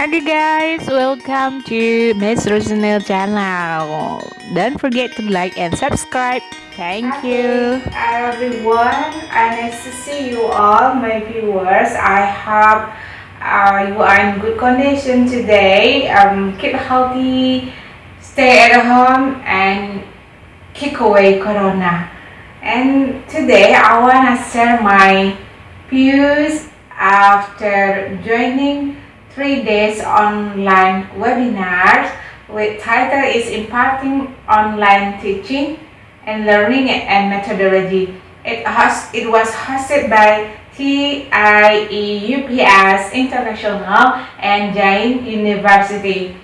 Hello guys, welcome to Miss Rosanel channel. Don't forget to like and subscribe. Thank you. Hi everyone, and nice to see you all, my viewers. I hope uh, you are in good condition today. Um, keep healthy, stay at home, and kick away Corona. And today I wanna share my views after joining three days online webinars with title is imparting online teaching and learning and methodology. It, host, it was hosted by TIEUPS International and Jain University.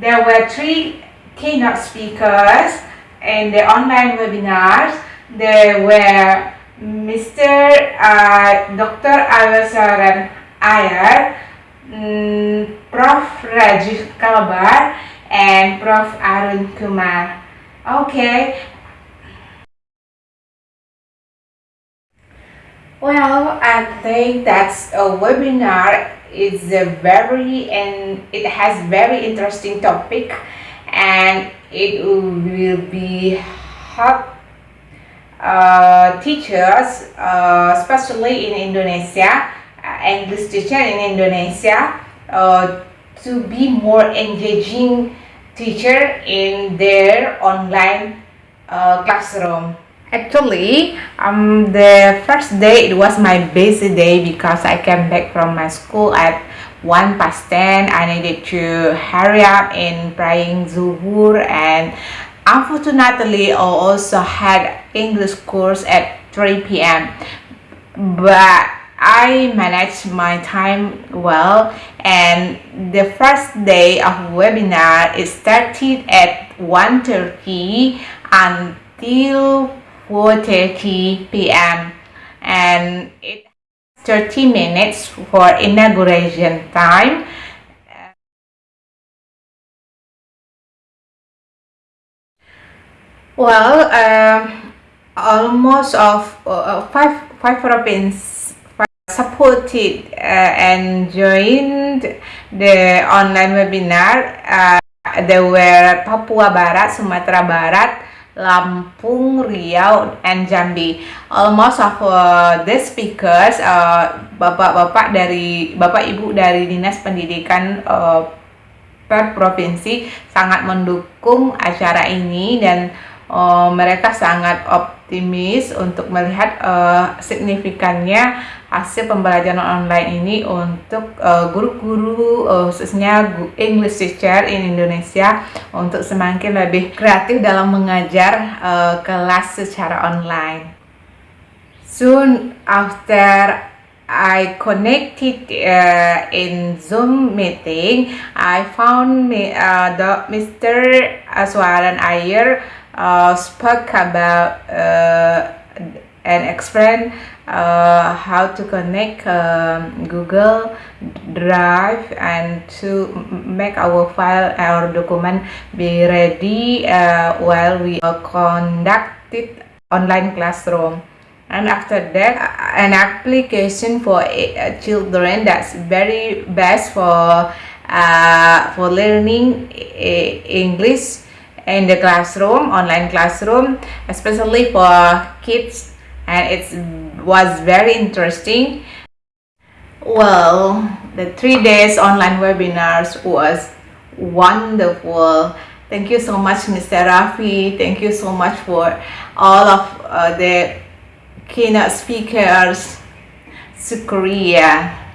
There were three keynote speakers in the online webinars. There were Mr. Uh, Dr. Awasaran Ayer, Prof. Rajiv Kalabar and Prof. Arun Kumar. Okay. Well, I think that's a webinar is a very and it has very interesting topic and it will be help uh, teachers, uh, especially in Indonesia, English teacher in Indonesia uh, to be more engaging teacher in their online uh, classroom. Actually, um, the first day it was my busy day because I came back from my school at 1 past 10. I needed to hurry up in praying Zuhur and unfortunately I also had English course at 3 p.m. But I managed my time well and the first day of webinar is started at 1.30 until 4.30 p.m. and it 30 minutes for inauguration time well um, almost of uh, five five provinces supported uh, and joined the online webinar. Uh, there were Papua Barat, Sumatera Barat, Lampung, Riau, and Jambi. Almost of uh, the speakers, bapak-bapak uh, dari bapak ibu dari dinas pendidikan uh, per provinsi sangat mendukung acara ini dan uh, mereka sangat optimis untuk melihat uh, signifikannya hasil pembelajaran online ini untuk uh, guru-guru uh, khususnya English teacher in Indonesia untuk semakin lebih kreatif dalam mengajar uh, kelas secara online. Soon after I connected uh, in Zoom meeting, I found me, uh, the Mr. Aswaran Ayer uh, spoke about uh, and explain uh, how to connect um, Google Drive and to make our file our document be ready uh, while we uh, conducted online classroom. And after that an application for uh, children that's very best for uh, for learning English in the classroom online classroom especially for kids and it was very interesting. Well the three days online webinars was wonderful. Thank you so much mr rafi. Thank you so much for all of uh, the keynote speakers to korea